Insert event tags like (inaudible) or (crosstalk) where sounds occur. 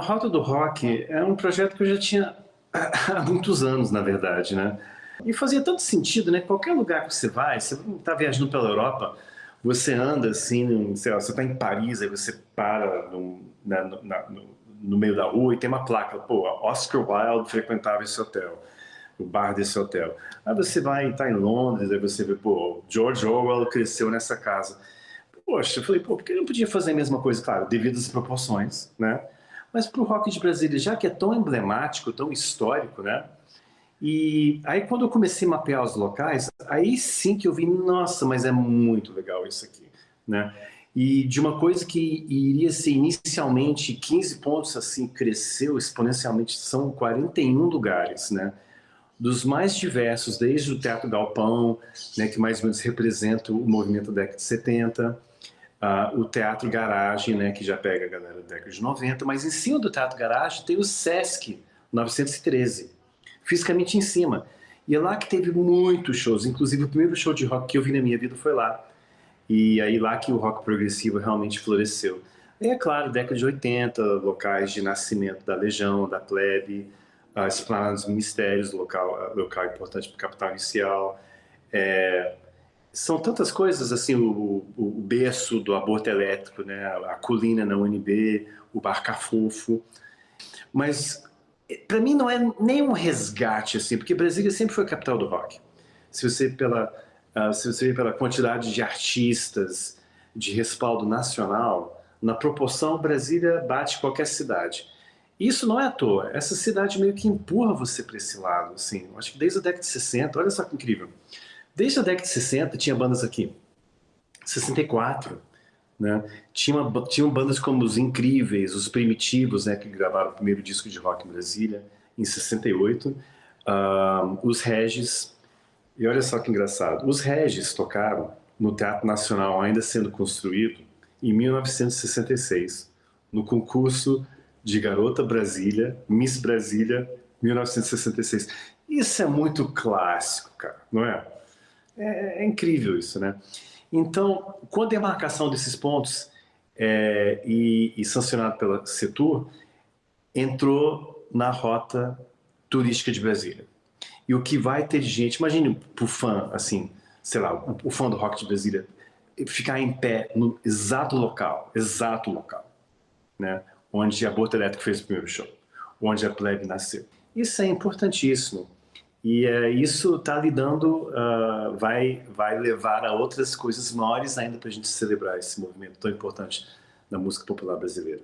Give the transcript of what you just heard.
Rota do Rock é um projeto que eu já tinha (coughs) há muitos anos, na verdade, né? E fazia tanto sentido, né? Qualquer lugar que você vai, você está viajando pela Europa, você anda assim, sei lá, você está em Paris, aí você para no, na, no, meio da rua e tem uma placa, pô, Oscar Wilde frequentava esse hotel, o bar desse hotel. Aí você vai estar tá em Londres, aí você vê, pô, George Orwell cresceu nessa casa. Poxa, eu falei, pô, por que eu não podia fazer a mesma coisa? Claro, devido às proporções, né? Mas para o rock de Brasília, já que é tão emblemático, tão histórico, né? E aí quando eu comecei a mapear os locais, aí sim que eu vi, nossa, mas é muito legal isso aqui, né? E de uma coisa que iria ser inicialmente 15 pontos, assim, cresceu exponencialmente, são 41 lugares, né? Dos mais diversos, desde o Teatro Galpão, né, que mais ou menos representa o movimento da década de 70, uh, o Teatro Garagem, né, que já pega a galera da década de 90, mas em cima do Teatro Garagem tem o Sesc 913, fisicamente em cima. E é lá que teve muitos shows, inclusive o primeiro show de rock que eu vi na minha vida foi lá. E aí lá que o rock progressivo realmente floresceu. E é claro, década de 80, locais de nascimento da Legião, da Plebe, as Esplanadas Ministérios, local, local importante para o capital inicial. É, são tantas coisas, assim, o, o, berço do aborto elétrico, né, a colina na UNB, o Barca Fofo, mas para mim não é nem um resgate, assim, porque Brasília sempre foi a capital do rock. Se você pela, uh, se você vê pela quantidade de artistas, de respaldo nacional, na proporção Brasília bate qualquer cidade. Isso não é à toa, essa cidade meio que empurra você para esse lado, assim, acho que desde a década de 60, olha só que incrível. Desde a década de 60 tinha bandas aqui. 64, né? Tinha, uma, tinham bandas como os Incríveis, os Primitivos, né, que gravaram o primeiro disco de rock em Brasília, em 68. Uh, os Regis, e olha só que engraçado, os Regis tocaram no Teatro Nacional, ainda sendo construído, em 1966, no concurso de Garota Brasília, Miss Brasília, 1966. Isso é muito clássico, cara, não é? É, é incrível isso, né? Então, com a demarcação desses pontos é, e, e, sancionado pela Setur, entrou na rota turística de Brasília. E o que vai ter de gente, imagine o fã, assim, sei lá, o, o fã do rock de Brasília, ficar em pé no exato local, exato local, né? Onde a Aborto Elétrico fez o primeiro show, onde a Plebe nasceu. Isso é importantíssimo e é, isso está lidando, uh, vai, vai levar a outras coisas maiores ainda para a gente celebrar esse movimento tão importante da música popular brasileira.